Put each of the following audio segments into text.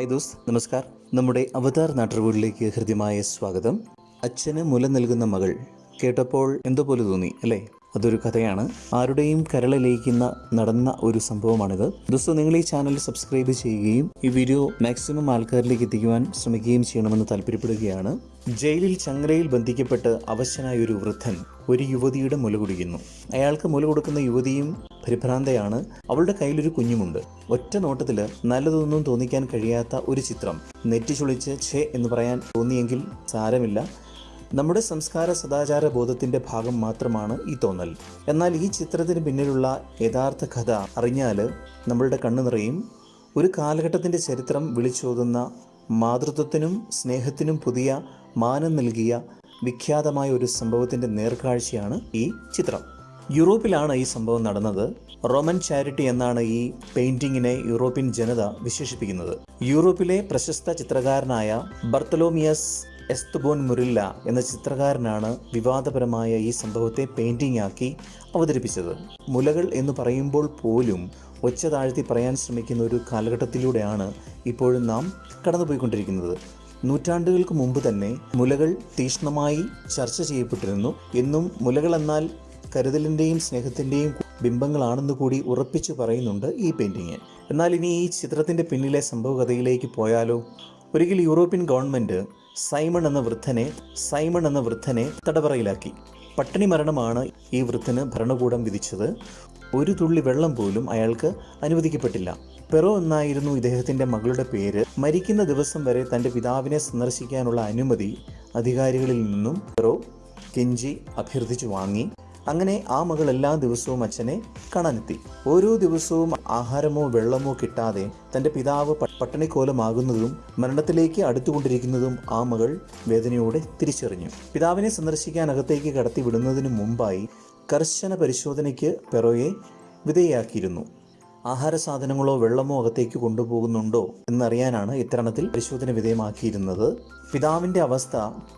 High those നമസ്കാർ. നമ്മുടെ അവതാർ നാട്ടുകൂടിലേക്ക് ഹൃദ്യമായ സ്വാഗതം. അച്ഛന് മുല നൽകുന്ന മകൾ കേട്ടപ്പോൾ എന്തോ പോലെ തോന്നി അല്ലേ? അതൊരു കഥയാണ്. ആരുടെയും കരളിലയിക്കുന്ന നടന്ന ഒരു സംഭവമാണിത്. ദോസ്തോ നിങ്ങൾ ഈ ചാനൽ സബ്സ്ക്രൈബ് ചെയ്യുകയും ഈ വീഡിയോ മാക്സിമം ആൾക്കാരിലേക്ക് എത്തിക്കുവാൻ ശ്രമിക്കുകയും ചെയ്യണമെന്ന് താല്പര്യപ്പെടുകയാണ്. ജയിലിൽ ചങ്ങലയിൽ ബന്ധിക്കപ്പെട്ട് അവശനായ ഒരു വൃദ്ധൻ ഒരു യുവതിയുടെ മുല കുടിക്കുന്നു. അയാൾക്ക് മുല കൊടുക്കുന്ന യുവതിയും പരിഭ്രാന്തയാണ്. അവളുടെ കയ്യിലൊരു കുഞ്ഞുമുണ്ട്. ഒറ്റ നോട്ടത്തിൽ നല്ലതൊന്നും തോന്നിക്കാൻ കഴിയാത്ത ഒരു ചിത്രം. നെറ്റി ചുളിച്ച് ഛേ എന്ന് പറയാൻ തോന്നിയെങ്കിൽ സാരമില്ല. നമ്മുടെ സംസ്കാര സദാചാര ബോധത്തിന്റെ ഭാഗം മാത്രമാണ് ഈ തോന്നൽ. എന്നാൽ ഈ ചിത്രത്തിന് പിന്നിലുള്ള യഥാർത്ഥ കഥ അറിഞ്ഞാൽ നമ്മളുടെ കണ്ണു നിറയും. ഒരു കാലഘട്ടത്തിന്റെ ചരിത്രം വിളിച്ചോതുന്ന മാതൃത്വത്തിനും സ്നേഹത്തിനും പുതിയ മാനം നൽകിയ വിഖ്യാതമായ ഒരു സംഭവത്തിന്റെ നേർക്കാഴ്ചയാണ് ഈ ചിത്രം. യൂറോപ്പിലാണ് ഈ സംഭവം നടന്നത്. റോമൻ ചാരിറ്റി എന്നാണ് ഈ പെയിന്റിങ്ങിനെ യൂറോപ്യൻ ജനത വിശേഷിപ്പിക്കുന്നത്. യൂറോപ്പിലെ പ്രശസ്ത ചിത്രകാരനായ ബർത്തലോമിയസ് എസ്തുബോൻ മുരില്ല എന്ന ചിത്രകാരനാണ് വിവാദപരമായ ഈ സംഭവത്തെ പെയിന്റിംഗ് ആക്കി അവതരിപ്പിച്ചത്. മുലകൾ എന്ന് പറയുമ്പോൾ പോലും ഒച്ച താഴ്ത്തി പറയാൻ ശ്രമിക്കുന്ന ഒരു കാലഘട്ടത്തിലൂടെയാണ് ഇപ്പോഴും നാം കടന്നുപോയിക്കൊണ്ടിരിക്കുന്നത്. നൂറ്റാണ്ടുകൾക്ക് മുമ്പ് തന്നെ മുലകൾ തീഷ്ണമായി ചർച്ച ചെയ്യപ്പെട്ടിരുന്നു. എന്നും മുലകൾ എന്നാൽ കരുതലിന്റെയും സ്നേഹത്തിന്റെയും ബിംബങ്ങളാണെന്ന് കൂടി ഉറപ്പിച്ചു പറയുന്നുണ്ട് ഈ പെയിന്റിങ് എന്നാൽ ഇനി ഈ ചിത്രത്തിന്റെ പിന്നിലെ സംഭവകഥയിലേക്ക് പോയാലോ? ഒരിക്കൽ യൂറോപ്യൻ ഗവൺമെന്റ് സൈമൺ എന്ന വൃദ്ധനെ സൈമൺ എന്ന വൃദ്ധനെ തടവറയിലാക്കി. പട്ടിണി മരണമാണ് ഈ വൃദ്ധന് ഭരണകൂടം വിധിച്ചത്. ഒരു തുള്ളി വെള്ളം പോലും അയാൾക്ക് അനുവദിക്കപ്പെട്ടില്ല. പെറോ എന്നായിരുന്നു ഇദ്ദേഹത്തിന്റെ മകളുടെ പേര്. മരിക്കുന്ന ദിവസം വരെ തന്റെ പിതാവിനെ സന്ദർശിക്കാനുള്ള അനുമതി അധികാരികളിൽ നിന്നും പെറോ കെഞ്ചി അഭ്യർത്ഥിച്ചു വാങ്ങി. അങ്ങനെ ആ മകൾ എല്ലാ ദിവസവും അച്ഛനെ കാണാനെത്തി. ഓരോ ദിവസവും ആഹാരമോ വെള്ളമോ കിട്ടാതെ തന്റെ പിതാവ് പട്ടണിക്കോലമാകുന്നതും മരണത്തിലേക്ക് അടുത്തുകൊണ്ടിരിക്കുന്നതും ആ മകൾ വേദനയോടെ തിരിച്ചറിഞ്ഞു. പിതാവിനെ സന്ദർശിക്കാൻ അകത്തേക്ക് കടത്തി വിടുന്നതിന് മുമ്പായി കർശന പരിശോധനയ്ക്ക് പെറോയെ വിധേയാക്കിയിരുന്നു ആഹാര സാധനങ്ങളോ വെള്ളമോ അകത്തേക്ക് കൊണ്ടുപോകുന്നുണ്ടോ എന്നറിയാനാണ് ഇത്തരണത്തിൽ പരിശോധന വിധേയമാക്കിയിരുന്നത്. പിതാവിന്റെ അവസ്ഥ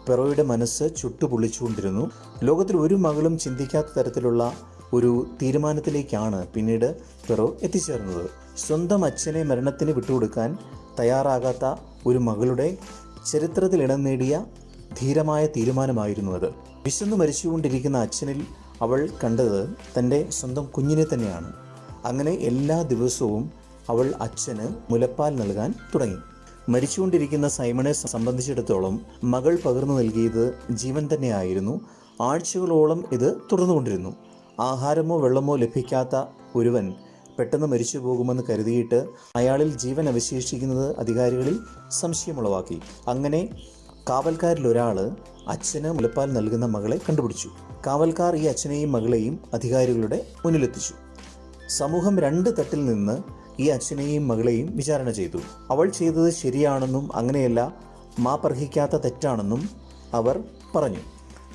പെറോയുടെ മനസ്സ് ചുട്ടുപൊള്ളിച്ചുകൊണ്ടിരുന്നു. ലോകത്തിൽ ഒരു മകളും ചിന്തിക്കാത്ത തരത്തിലുള്ള ഒരു തീരുമാനത്തിലേക്കാണ് പിന്നീട് പെറോ എത്തിച്ചേർന്നത്. സ്വന്തം അച്ഛനെ മരണത്തിന് വിട്ടുകൊടുക്കാൻ തയ്യാറാകാത്ത ഒരു മകളുടെ ചരിത്രത്തിൽ ഇടം നേടിയ ധീരമായ തീരുമാനമായിരുന്നു അത്. വിശന്നു മരിച്ചുകൊണ്ടിരിക്കുന്ന അച്ഛനിൽ അവൾ കണ്ടത് തന്റെ സ്വന്തം കുഞ്ഞിനെ തന്നെയാണ്. അങ്ങനെ എല്ലാ ദിവസവും അവൾ അച്ഛന് മുലപ്പാൽ നൽകാൻ തുടങ്ങി. മരിച്ചുകൊണ്ടിരിക്കുന്ന സൈമണെ സംബന്ധിച്ചിടത്തോളം മകൾ പകർന്നു നൽകിയത് ജീവൻ തന്നെയായിരുന്നു. ആഴ്ചകളോളം ഇത് തുടർന്നുകൊണ്ടിരുന്നു. ആഹാരമോ വെള്ളമോ ലഭിക്കാത്ത ഒരുവൻ പെട്ടെന്ന് മരിച്ചു പോകുമെന്ന് കരുതിയിട്ട് അയാളിൽ ജീവൻ അവശേഷിക്കുന്നത് അധികാരികളിൽ സംശയമുളവാക്കി. അങ്ങനെ കാവൽക്കാരിൽ ഒരാൾ അച്ഛന് മുലപ്പാൽ നൽകുന്ന മകളെ കണ്ടുപിടിച്ചു. കാവൽക്കാർ ഈ അച്ഛനെയും മകളെയും അധികാരികളുടെ മുന്നിലെത്തിച്ചു. സമൂഹം രണ്ട് തട്ടിൽ നിന്ന് ഈ അച്ഛനെയും മകളെയും വിചാരണ ചെയ്തു. അവൾ ചെയ്തത് ശരിയാണെന്നും അങ്ങനെയല്ല മാപ്പർഹിക്കാത്ത തെറ്റാണെന്നും അവർ പറഞ്ഞു.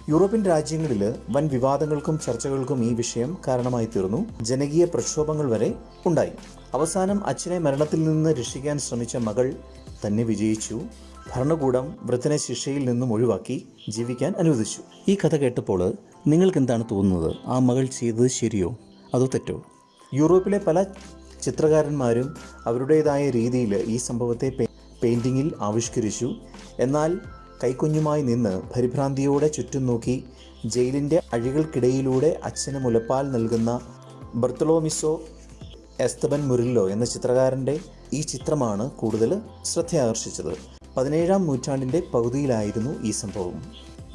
യൂറോപ്യൻ രാജ്യങ്ങളിൽ വൻ വിവാദങ്ങൾക്കും ചർച്ചകൾക്കും ഈ വിഷയം കാരണമായി തീർന്നു. ജനകീയ പ്രക്ഷോഭങ്ങൾ വരെ ഉണ്ടായി. അവസാനം അച്ഛനെ മരണത്തിൽ നിന്ന് രക്ഷിക്കാൻ ശ്രമിച്ച മകൾ തന്നെ വിജയിച്ചു. ഭരണകൂടം വൃദ്ധനെ ശിക്ഷയിൽ നിന്നും ഒഴിവാക്കി ജീവിക്കാൻ അനുവദിച്ചു. ഈ കഥ കേട്ടപ്പോൾ നിങ്ങൾക്ക് എന്താണ് തോന്നുന്നത്? ആ മകൾ ചെയ്തത് ശരിയോ? അതോ തെറ്റോ? യൂറോപ്പിലെ പല ചിത്രകാരന്മാരും അവരുടേതായ രീതിയിൽ ഈ സംഭവത്തെ പെയിന്റിങ്ങിൽ ആവിഷ്കരിച്ചു. എന്നാൽ കൈക്കുഞ്ഞുമായി നിന്ന് പരിഭ്രാന്തിയോടെ ചുറ്റും നോക്കി ജയിലിന്റെ അഴികൾക്കിടയിലൂടെ അച്ഛന് മുലപ്പാൽ നൽകുന്ന ബർത്തലോമിസോ എസ്തബൻ മുരില്ലോ എന്ന ചിത്രകാരന്റെ ഈ ചിത്രമാണ് കൂടുതൽ ശ്രദ്ധയാകർഷിച്ചത്. പതിനേഴാം നൂറ്റാണ്ടിന്റെ പകുതിയിലായിരുന്നു ഈ സംഭവം.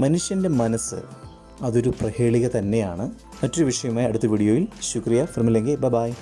മനുഷ്യന്റെ മനസ്സ് അതൊരു പ്രഹേളിക തന്നെയാണ്. മറ്റൊരു വിഷയമായി അടുത്ത വീഡിയോയിൽ. ശുക്രിയ. ഫിർമില്ലെങ്കിൽ ബ ബായ്